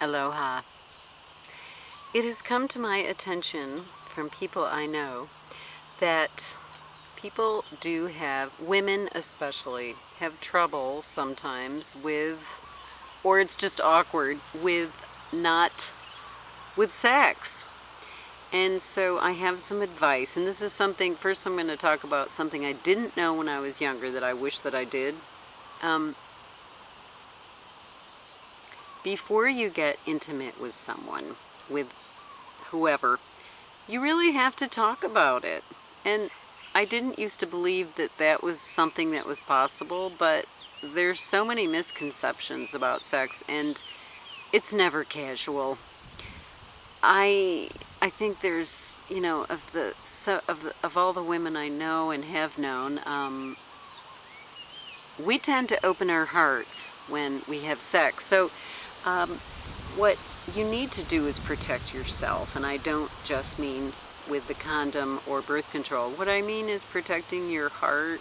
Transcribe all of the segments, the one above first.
Aloha. It has come to my attention from people I know that people do have, women especially, have trouble sometimes with, or it's just awkward, with not, with sex. And so I have some advice, and this is something, first I'm going to talk about something I didn't know when I was younger that I wish that I did. Um, before you get intimate with someone, with whoever, you really have to talk about it. And I didn't used to believe that that was something that was possible, but there's so many misconceptions about sex and it's never casual. I I think there's you know of the so of the, of all the women I know and have known, um, we tend to open our hearts when we have sex. So um, what you need to do is protect yourself, and I don't just mean with the condom or birth control. What I mean is protecting your heart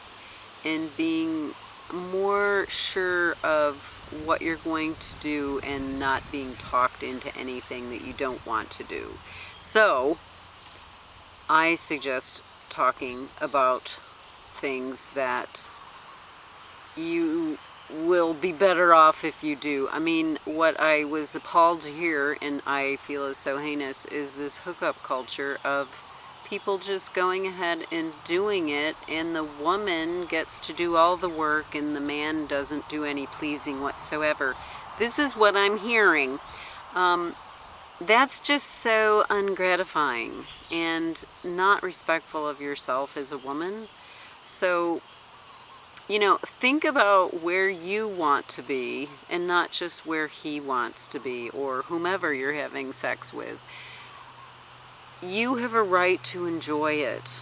and being more sure of what you're going to do and not being talked into anything that you don't want to do. So, I suggest talking about things that you will be better off if you do. I mean, what I was appalled to hear, and I feel is so heinous, is this hookup culture of people just going ahead and doing it, and the woman gets to do all the work, and the man doesn't do any pleasing whatsoever. This is what I'm hearing. Um, that's just so ungratifying and not respectful of yourself as a woman. So you know, think about where you want to be and not just where he wants to be or whomever you're having sex with. You have a right to enjoy it.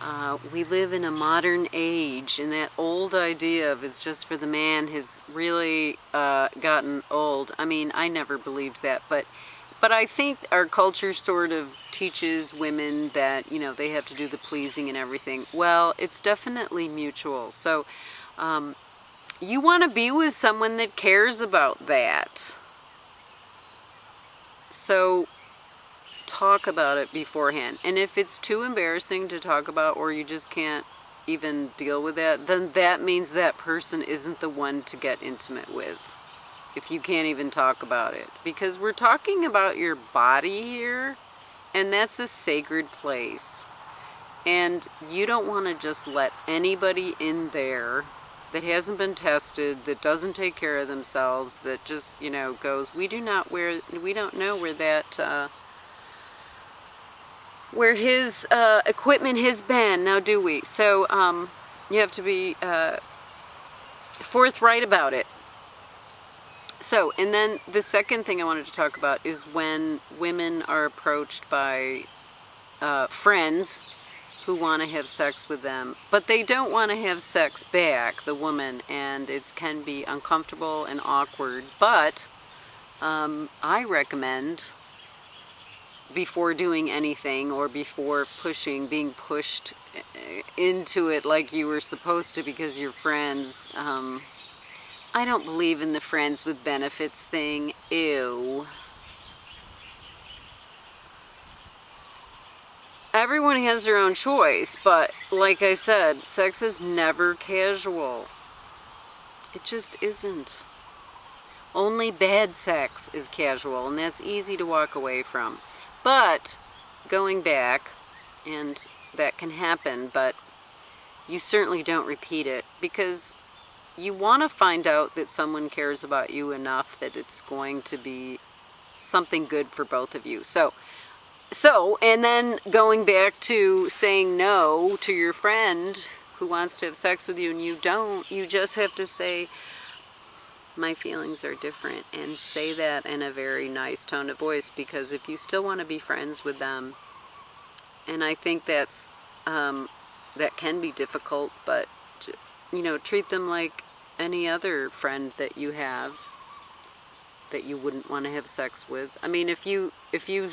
Uh, we live in a modern age, and that old idea of it's just for the man has really uh, gotten old. I mean, I never believed that, but but I think our culture sort of teaches women that, you know, they have to do the pleasing and everything. Well, it's definitely mutual. So um, you want to be with someone that cares about that. So talk about it beforehand. And if it's too embarrassing to talk about or you just can't even deal with that, then that means that person isn't the one to get intimate with if you can't even talk about it. Because we're talking about your body here, and that's a sacred place. And you don't want to just let anybody in there that hasn't been tested, that doesn't take care of themselves, that just, you know, goes, we do not where, we don't know where that, uh, where his uh, equipment has been, now do we? So, um, you have to be uh, forthright about it. So, and then the second thing I wanted to talk about is when women are approached by uh, friends who want to have sex with them, but they don't want to have sex back, the woman, and it can be uncomfortable and awkward. But um, I recommend before doing anything or before pushing, being pushed uh, into it like you were supposed to because you're friends. Um, I don't believe in the friends with benefits thing. Ew. Everyone has their own choice, but like I said, sex is never casual. It just isn't. Only bad sex is casual, and that's easy to walk away from. But, going back, and that can happen, but you certainly don't repeat it, because you want to find out that someone cares about you enough that it's going to be something good for both of you. So, so, and then going back to saying no to your friend who wants to have sex with you and you don't, you just have to say, my feelings are different and say that in a very nice tone of voice because if you still want to be friends with them, and I think that's, um, that can be difficult, but, you know, treat them like any other friend that you have that you wouldn't want to have sex with. I mean, if you if you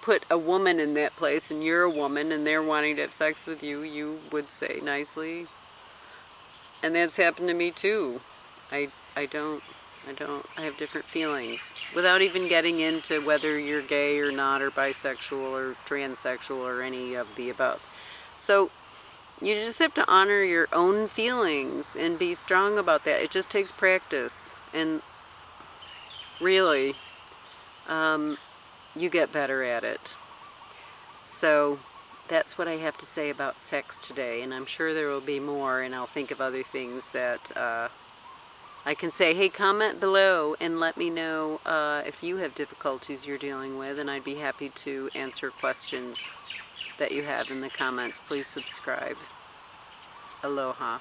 put a woman in that place and you're a woman and they're wanting to have sex with you, you would say nicely. And that's happened to me too. I I don't I don't, I have different feelings. Without even getting into whether you're gay or not, or bisexual or transsexual or any of the above. So, you just have to honor your own feelings and be strong about that. It just takes practice. And really, um, you get better at it. So, that's what I have to say about sex today. And I'm sure there will be more, and I'll think of other things that. Uh, I can say, hey, comment below and let me know uh, if you have difficulties you're dealing with, and I'd be happy to answer questions that you have in the comments. Please subscribe. Aloha.